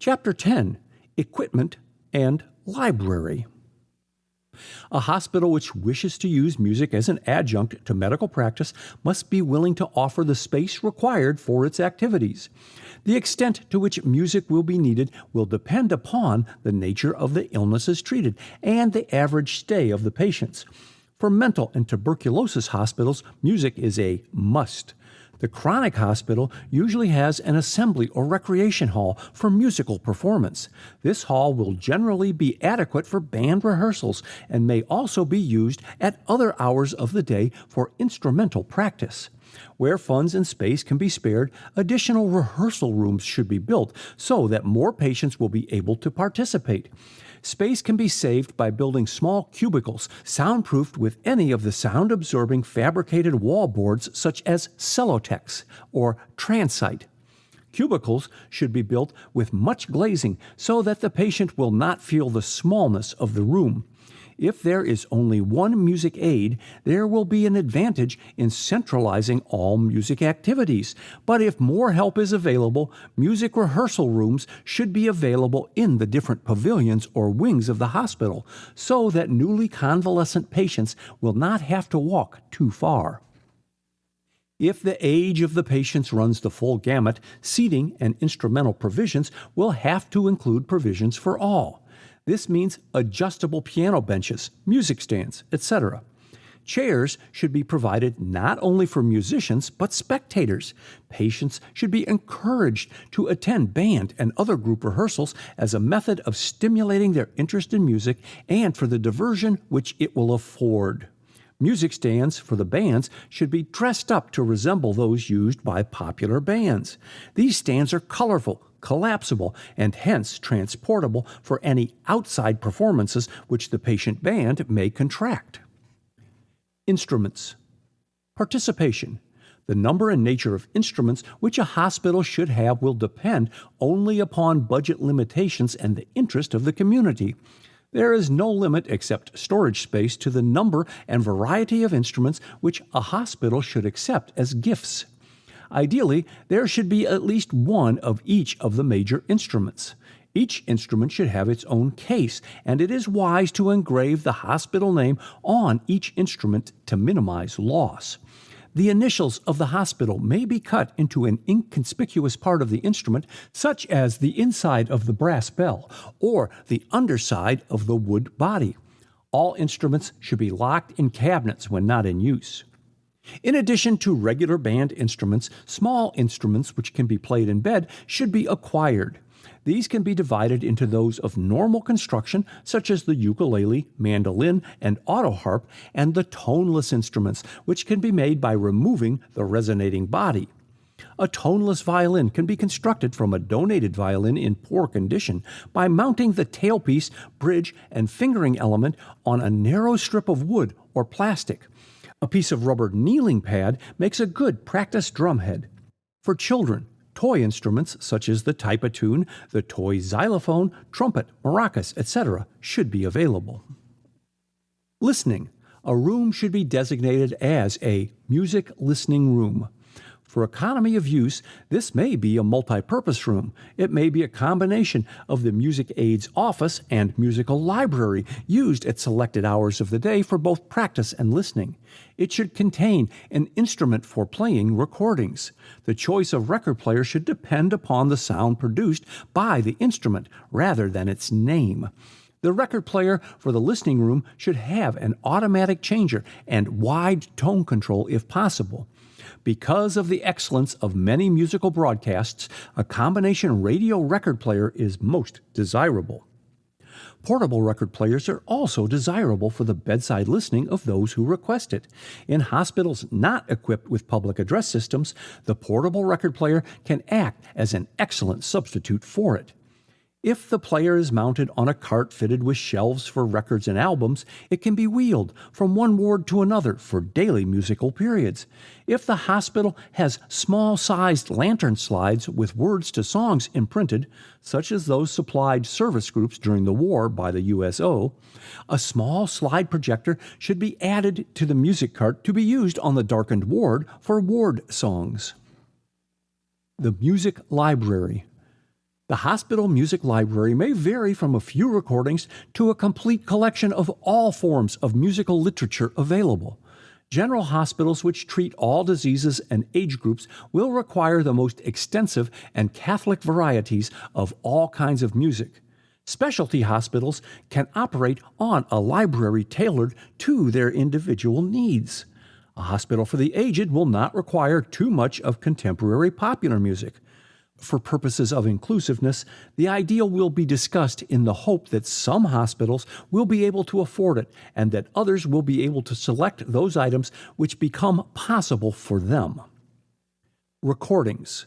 Chapter 10 Equipment and Library. A hospital which wishes to use music as an adjunct to medical practice must be willing to offer the space required for its activities. The extent to which music will be needed will depend upon the nature of the illnesses treated and the average stay of the patients. For mental and tuberculosis hospitals, music is a must. The chronic hospital usually has an assembly or recreation hall for musical performance. This hall will generally be adequate for band rehearsals and may also be used at other hours of the day for instrumental practice. Where funds and space can be spared, additional rehearsal rooms should be built so that more patients will be able to participate. Space can be saved by building small cubicles, soundproofed with any of the sound absorbing fabricated wall boards such as Celotex or Transite. Cubicles should be built with much glazing so that the patient will not feel the smallness of the room. If there is only one music aid, there will be an advantage in centralizing all music activities. But if more help is available, music rehearsal rooms should be available in the different pavilions or wings of the hospital so that newly convalescent patients will not have to walk too far. If the age of the patients runs the full gamut, seating and instrumental provisions will have to include provisions for all. This means adjustable piano benches, music stands, etc. Chairs should be provided not only for musicians, but spectators. Patients should be encouraged to attend band and other group rehearsals as a method of stimulating their interest in music and for the diversion which it will afford. Music stands for the bands should be dressed up to resemble those used by popular bands. These stands are colorful, collapsible, and hence transportable for any outside performances which the patient band may contract. Instruments. Participation. The number and nature of instruments which a hospital should have will depend only upon budget limitations and the interest of the community. There is no limit except storage space to the number and variety of instruments which a hospital should accept as gifts. Ideally, there should be at least one of each of the major instruments. Each instrument should have its own case, and it is wise to engrave the hospital name on each instrument to minimize loss. The initials of the hospital may be cut into an inconspicuous part of the instrument, such as the inside of the brass bell or the underside of the wood body. All instruments should be locked in cabinets when not in use. In addition to regular band instruments, small instruments which can be played in bed should be acquired. These can be divided into those of normal construction, such as the ukulele, mandolin, and autoharp, and the toneless instruments, which can be made by removing the resonating body. A toneless violin can be constructed from a donated violin in poor condition by mounting the tailpiece, bridge, and fingering element on a narrow strip of wood or plastic. A piece of rubber kneeling pad makes a good practice drumhead. For children, toy instruments such as the tune, the toy xylophone, trumpet, maracas, etc., should be available. Listening. A room should be designated as a music listening room. For economy of use, this may be a multi-purpose room. It may be a combination of the music aid's office and musical library used at selected hours of the day for both practice and listening. It should contain an instrument for playing recordings. The choice of record player should depend upon the sound produced by the instrument rather than its name. The record player for the listening room should have an automatic changer and wide tone control if possible. Because of the excellence of many musical broadcasts, a combination radio record player is most desirable. Portable record players are also desirable for the bedside listening of those who request it. In hospitals not equipped with public address systems, the portable record player can act as an excellent substitute for it. If the player is mounted on a cart fitted with shelves for records and albums, it can be wheeled from one ward to another for daily musical periods. If the hospital has small sized lantern slides with words to songs imprinted, such as those supplied service groups during the war by the USO, a small slide projector should be added to the music cart to be used on the darkened ward for ward songs. The Music Library The hospital music library may vary from a few recordings to a complete collection of all forms of musical literature available. General hospitals which treat all diseases and age groups will require the most extensive and Catholic varieties of all kinds of music. Specialty hospitals can operate on a library tailored to their individual needs. A hospital for the aged will not require too much of contemporary popular music for purposes of inclusiveness, the ideal will be discussed in the hope that some hospitals will be able to afford it and that others will be able to select those items which become possible for them. Recordings.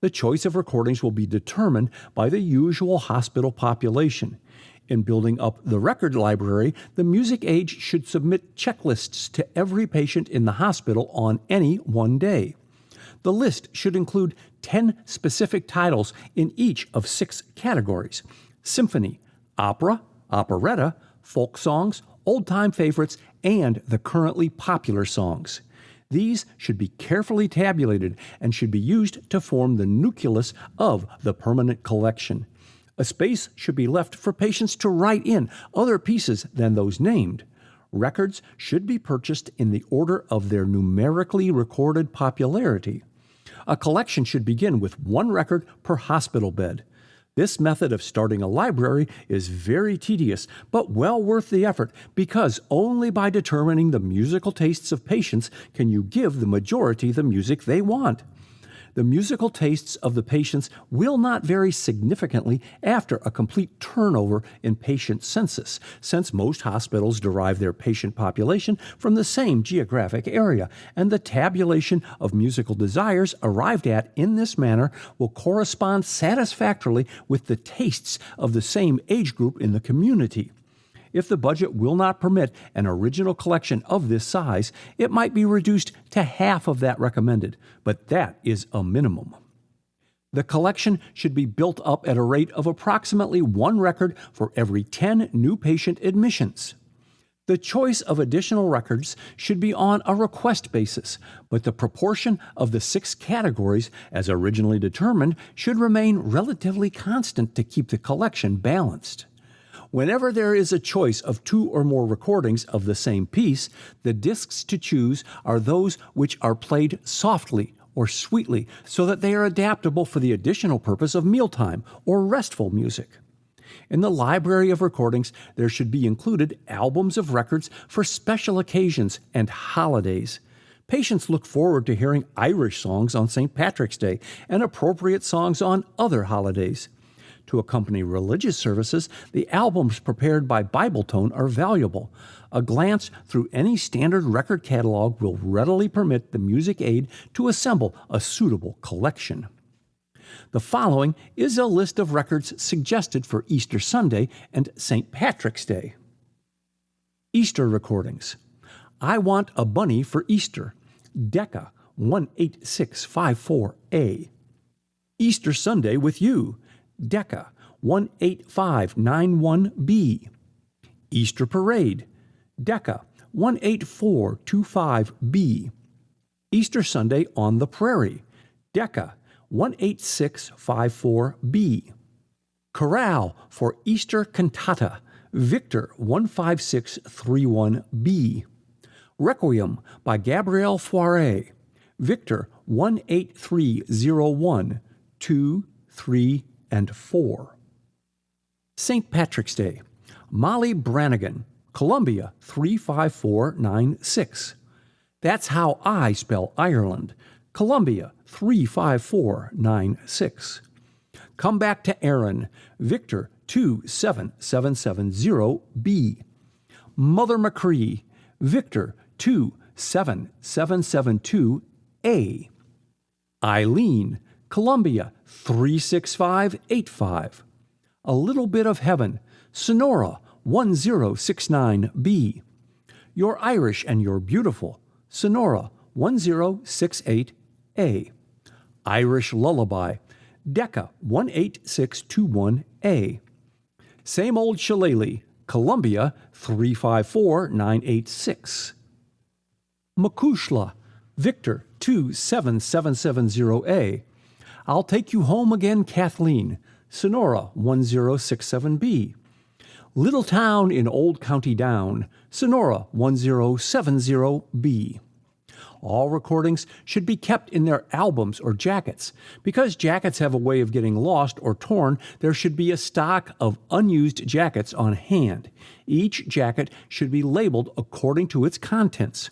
The choice of recordings will be determined by the usual hospital population. In building up the record library, the music aid should submit checklists to every patient in the hospital on any one day. The list should include 10 specific titles in each of six categories symphony, opera, operetta, folk songs, old time favorites, and the currently popular songs. These should be carefully tabulated and should be used to form the nucleus of the permanent collection. A space should be left for patients to write in other pieces than those named. Records should be purchased in the order of their numerically recorded popularity. A collection should begin with one record per hospital bed. This method of starting a library is very tedious, but well worth the effort because only by determining the musical tastes of patients can you give the majority the music they want the musical tastes of the patients will not vary significantly after a complete turnover in patient census, since most hospitals derive their patient population from the same geographic area, and the tabulation of musical desires arrived at in this manner will correspond satisfactorily with the tastes of the same age group in the community. If the budget will not permit an original collection of this size, it might be reduced to half of that recommended, but that is a minimum. The collection should be built up at a rate of approximately one record for every 10 new patient admissions. The choice of additional records should be on a request basis, but the proportion of the six categories, as originally determined, should remain relatively constant to keep the collection balanced. Whenever there is a choice of two or more recordings of the same piece, the discs to choose are those which are played softly or sweetly so that they are adaptable for the additional purpose of mealtime or restful music. In the library of recordings, there should be included albums of records for special occasions and holidays. Patients look forward to hearing Irish songs on St. Patrick's Day and appropriate songs on other holidays. To accompany religious services, the albums prepared by Bibletone are valuable. A glance through any standard record catalog will readily permit the music aid to assemble a suitable collection. The following is a list of records suggested for Easter Sunday and St. Patrick's Day. Easter recordings. I Want a Bunny for Easter. Decca 18654A. Easter Sunday with You. Decca 18591B. Easter Parade, Decca 18425B. Easter Sunday on the Prairie, Decca 18654B. Chorale for Easter Cantata, Victor 15631B. Requiem by Gabriel Fauré, Victor 18301 2, 3, and 4. St. Patrick's Day, Molly Brannigan, Columbia 35496. That's how I spell Ireland, Columbia 35496. Come back to Erin, Victor 27770B. Mother Machree, Victor 27772A. Eileen, Columbia 36585. A Little Bit of Heaven, Sonora 1069B. You're Irish and You're Beautiful, Sonora 1068A. Irish Lullaby, Decca 18621A. Same Old Shillelagh, Columbia 354986. Macushla, Victor 27770A. I'll Take You Home Again, Kathleen, Sonora 1067B. Little Town in Old County Down, Sonora 1070B. All recordings should be kept in their albums or jackets. Because jackets have a way of getting lost or torn, there should be a stock of unused jackets on hand. Each jacket should be labeled according to its contents.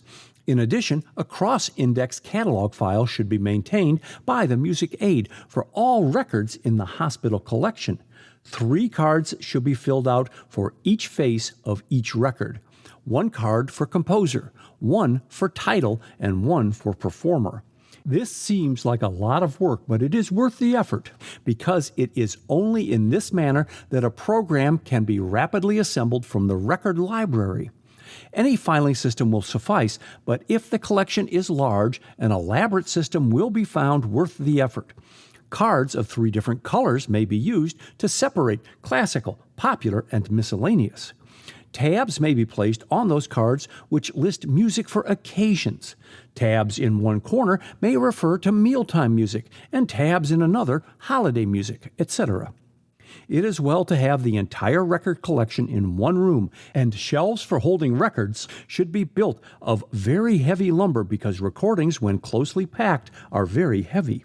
In addition, a cross index catalog file should be maintained by the music aid for all records in the hospital collection. Three cards should be filled out for each face of each record one card for composer, one for title, and one for performer. This seems like a lot of work, but it is worth the effort because it is only in this manner that a program can be rapidly assembled from the record library. Any filing system will suffice, but if the collection is large, an elaborate system will be found worth the effort. Cards of three different colors may be used to separate classical, popular, and miscellaneous. Tabs may be placed on those cards which list music for occasions. Tabs in one corner may refer to mealtime music, and tabs in another, holiday music, etc. It is well to have the entire record collection in one room, and shelves for holding records should be built of very heavy lumber because recordings, when closely packed, are very heavy.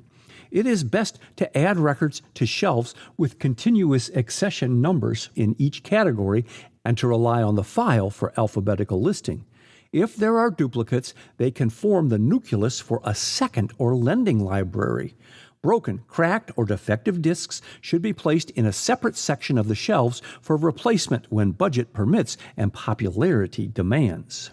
It is best to add records to shelves with continuous accession numbers in each category and to rely on the file for alphabetical listing. If there are duplicates, they can form the nucleus for a second or lending library. Broken, cracked, or defective discs should be placed in a separate section of the shelves for replacement when budget permits and popularity demands.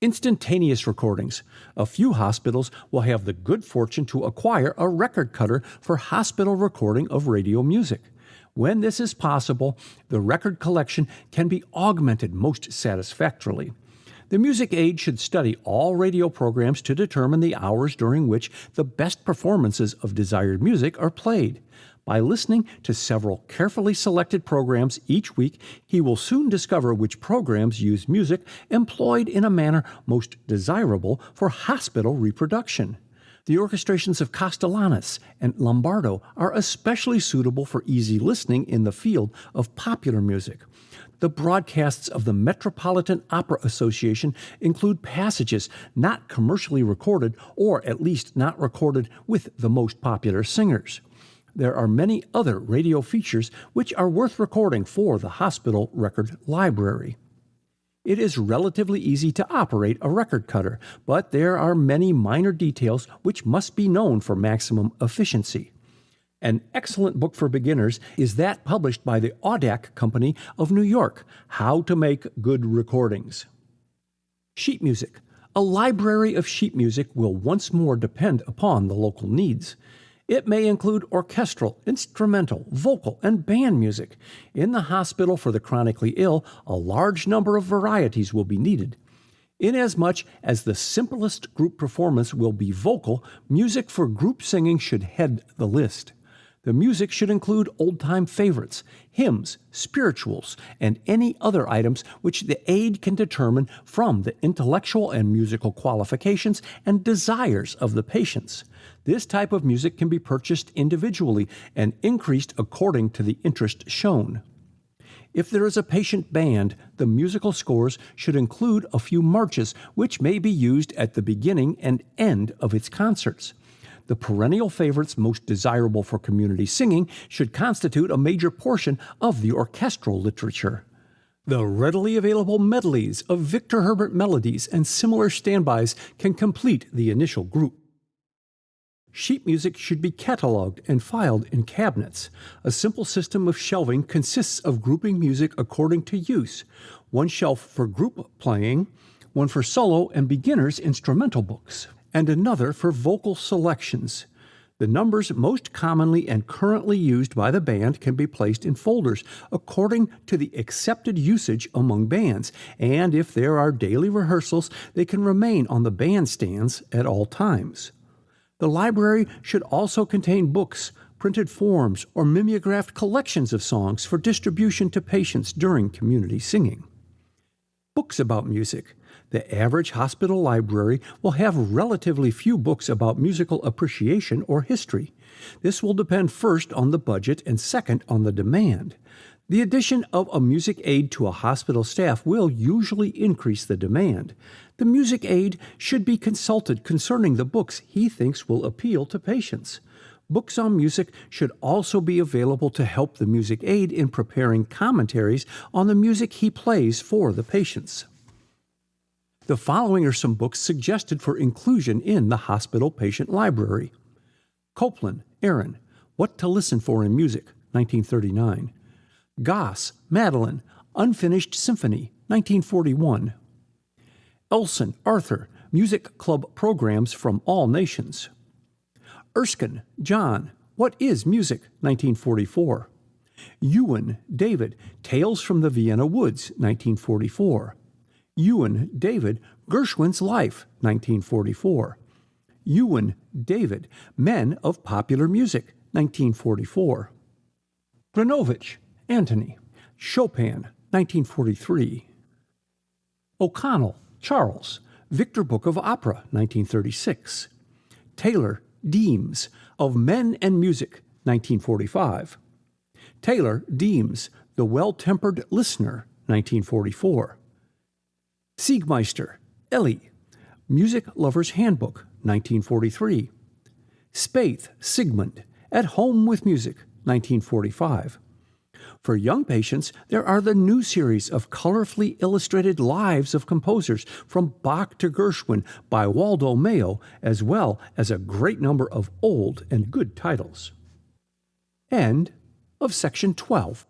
Instantaneous recordings. A few hospitals will have the good fortune to acquire a record cutter for hospital recording of radio music. When this is possible, the record collection can be augmented most satisfactorily. The music aid should study all radio programs to determine the hours during which the best performances of desired music are played. By listening to several carefully selected programs each week, he will soon discover which programs use music employed in a manner most desirable for hospital reproduction. The orchestrations of Kostelanetz and Lombardo are especially suitable for easy listening in the field of popular music. The broadcasts of the Metropolitan Opera Association include passages not commercially recorded or at least not recorded with the most popular singers. There are many other radio features which are worth recording for the hospital record library. It is relatively easy to operate a record cutter, but there are many minor details which must be known for maximum efficiency. An excellent book for beginners is that published by the Audac Company of New York How to Make Good Recordings. Sheet music. A library of sheet music will once more depend upon the local needs. It may include orchestral, instrumental, vocal, and band music. In the hospital for the chronically ill, a large number of varieties will be needed. Inasmuch as the simplest group performance will be vocal, music for group singing should head the list. The music should include old time favorites, hymns, spirituals, and any other items which the aid can determine from the intellectual and musical qualifications and desires of the patients. This type of music can be purchased individually and increased according to the interest shown. If there is a patient band, the musical scores should include a few marches, which may be used at the beginning and end of its concerts. The perennial favorites most desirable for community singing should constitute a major portion of the orchestral literature. The readily available medleys of Victor Herbert melodies and similar standbys can complete the initial group. Sheet music should be cataloged and filed in cabinets. A simple system of shelving consists of grouping music according to use one shelf for group playing, one for solo and beginners instrumental books and another for vocal selections. The numbers most commonly and currently used by the band can be placed in folders according to the accepted usage among bands, and if there are daily rehearsals, they can remain on the bandstands at all times. The library should also contain books, printed forms, or mimeographed collections of songs for distribution to patients during community singing. Books about music the average hospital library will have relatively few books about musical appreciation or history. This will depend first on the budget and second on the demand. The addition of a music aid to a hospital staff will usually increase the demand. The music aid should be consulted concerning the books he thinks will appeal to patients. Books on music should also be available to help the music aid in preparing commentaries on the music he plays for the patients. The following are some books suggested for inclusion in the hospital patient library Copland, Aaron, What to Listen for in Music, 1939. Goss, Madeline, Unfinished Symphony, 1941. Elson, Arthur, Music Club Programs from All Nations. Erskine, John, What is Music? 1944. Ewen, David, Tales from the Vienna Woods, 1944. Ewen, David, Gershwin's Life, 1944. Ewen, David, Men of Popular Music, 1944. Gronowicz, Antony, Chopin, 1943. O'Connell, Charles, Victor Book of Opera, 1936. Taylor, Deems, Of Men and Music, 1945. Taylor, Deems, The Well Tempered Listener, 1944. Siegmeister, Elie, Music Lover's Handbook, 1943. Spaeth, Sigmund, At Home with Music, 1945. For young patients, there are the new series of colorfully illustrated lives of composers from Bach to Gershwin by Waldo Mayo, as well as a great number of old and good titles. End of section 12.